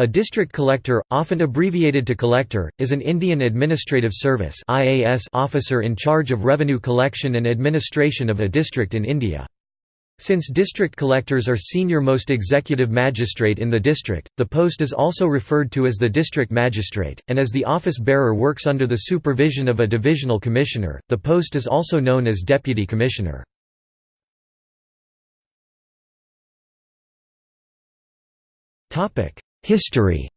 A district collector, often abbreviated to collector, is an Indian Administrative Service officer in charge of revenue collection and administration of a district in India. Since district collectors are senior most executive magistrate in the district, the post is also referred to as the district magistrate, and as the office bearer works under the supervision of a divisional commissioner, the post is also known as deputy commissioner. History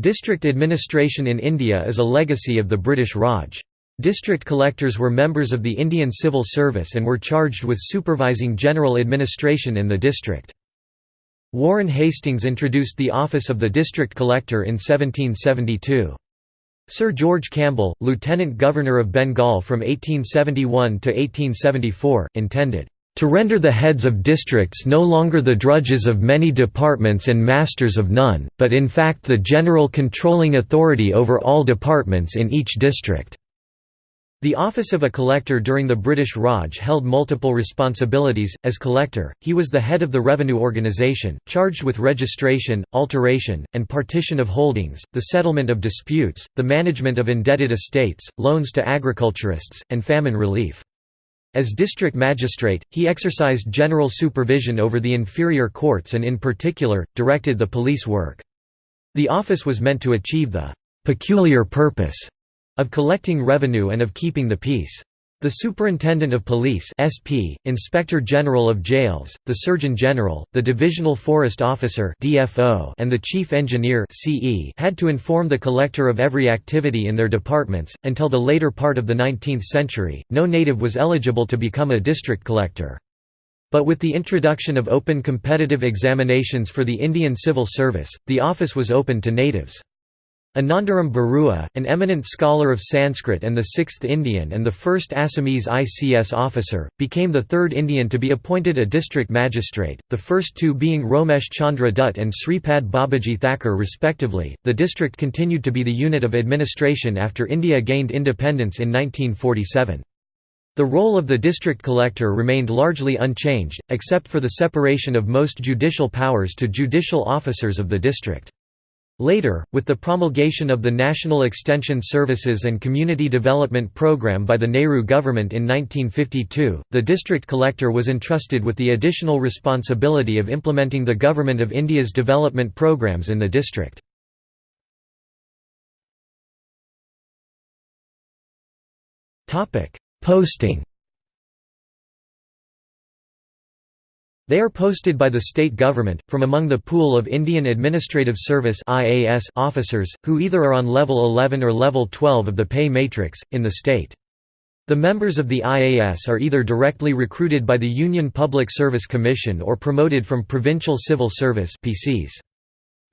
District administration in India is a legacy of the British Raj. District collectors were members of the Indian Civil Service and were charged with supervising general administration in the district. Warren Hastings introduced the office of the district collector in 1772. Sir George Campbell, Lieutenant Governor of Bengal from 1871 to 1874, intended to render the heads of districts no longer the drudges of many departments and masters of none, but in fact the general controlling authority over all departments in each district." The office of a collector during the British Raj held multiple responsibilities. As collector, he was the head of the revenue organisation, charged with registration, alteration, and partition of holdings, the settlement of disputes, the management of indebted estates, loans to agriculturists, and famine relief. As district magistrate, he exercised general supervision over the inferior courts and in particular, directed the police work. The office was meant to achieve the «peculiar purpose» of collecting revenue and of keeping the peace. The Superintendent of Police (SP), Inspector General of Jails, the Surgeon General, the Divisional Forest Officer (DFO), and the Chief Engineer (CE) had to inform the collector of every activity in their departments. Until the later part of the 19th century, no native was eligible to become a district collector. But with the introduction of open competitive examinations for the Indian Civil Service, the office was open to natives. Anandaram Barua, an eminent scholar of Sanskrit and the sixth Indian and the first Assamese ICS officer, became the third Indian to be appointed a district magistrate, the first two being Romesh Chandra Dutt and Sripad Babaji Thakur respectively. The district continued to be the unit of administration after India gained independence in 1947. The role of the district collector remained largely unchanged, except for the separation of most judicial powers to judicial officers of the district. Later, with the promulgation of the National Extension Services and Community Development Programme by the Nehru government in 1952, the district collector was entrusted with the additional responsibility of implementing the Government of India's development programs in the district. Posting They are posted by the state government, from among the pool of Indian Administrative Service officers, who either are on level 11 or level 12 of the pay matrix, in the state. The members of the IAS are either directly recruited by the Union Public Service Commission or promoted from Provincial Civil Service PCS.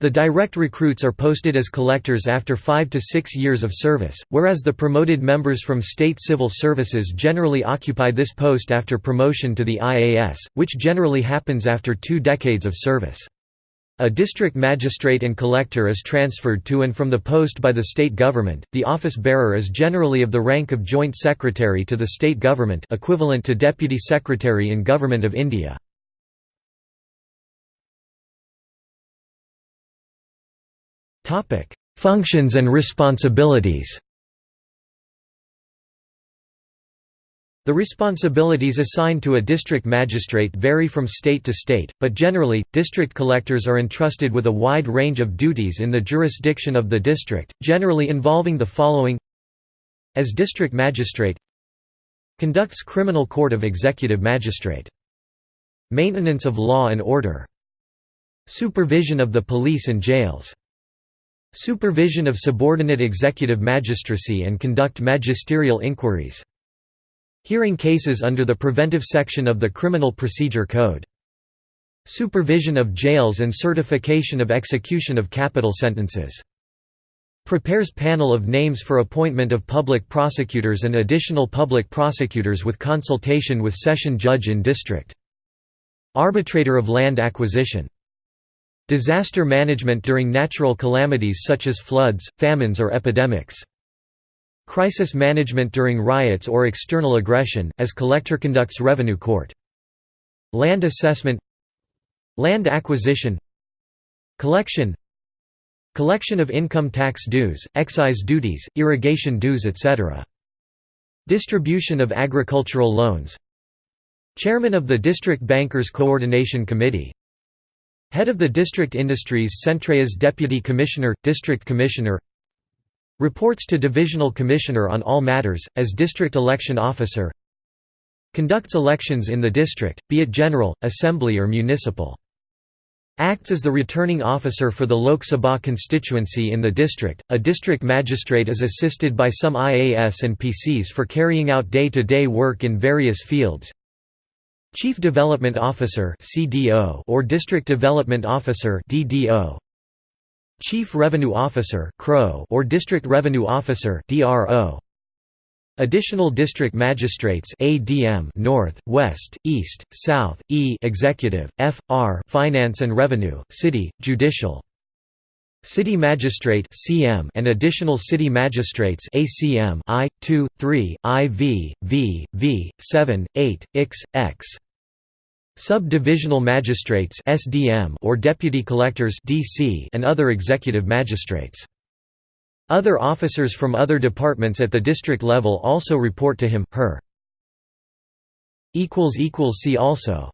The direct recruits are posted as collectors after five to six years of service, whereas the promoted members from state civil services generally occupy this post after promotion to the IAS, which generally happens after two decades of service. A district magistrate and collector is transferred to and from the post by the state government. The office bearer is generally of the rank of joint secretary to the state government, equivalent to deputy secretary in Government of India. Functions and responsibilities. The responsibilities assigned to a district magistrate vary from state to state, but generally, district collectors are entrusted with a wide range of duties in the jurisdiction of the district, generally involving the following. As district magistrate Conducts criminal court of executive magistrate. Maintenance of law and order. Supervision of the police and jails Supervision of subordinate executive magistracy and conduct magisterial inquiries. Hearing cases under the preventive section of the Criminal Procedure Code. Supervision of jails and certification of execution of capital sentences. Prepares panel of names for appointment of public prosecutors and additional public prosecutors with consultation with session judge in district. Arbitrator of land acquisition Disaster management during natural calamities such as floods, famines or epidemics. Crisis management during riots or external aggression, as collector conducts revenue court. Land assessment Land acquisition Collection Collection of income tax dues, excise duties, irrigation dues etc. Distribution of agricultural loans Chairman of the District Bankers Coordination Committee Head of the District Industries Centrea's Deputy Commissioner, District Commissioner Reports to Divisional Commissioner on all matters, as District Election Officer Conducts elections in the district, be it general, assembly or municipal. Acts as the returning officer for the Lok Sabha constituency in the district. A district magistrate is assisted by some IAS and PCS for carrying out day-to-day -day work in various fields. Chief Development Officer (CDO) or District Development Officer (DDO). Chief Revenue Officer (CRO) or District Revenue Officer (DRO). Additional district magistrates ADM North, West, East, South, E Executive, FR Finance and Revenue, City, Judicial. City Magistrate CM and additional city magistrates ACM I 2 3 IV V V 7 8 X X Sub-divisional magistrates SDM or deputy collectors DC and other executive magistrates other officers from other departments at the district level also report to him, her. See also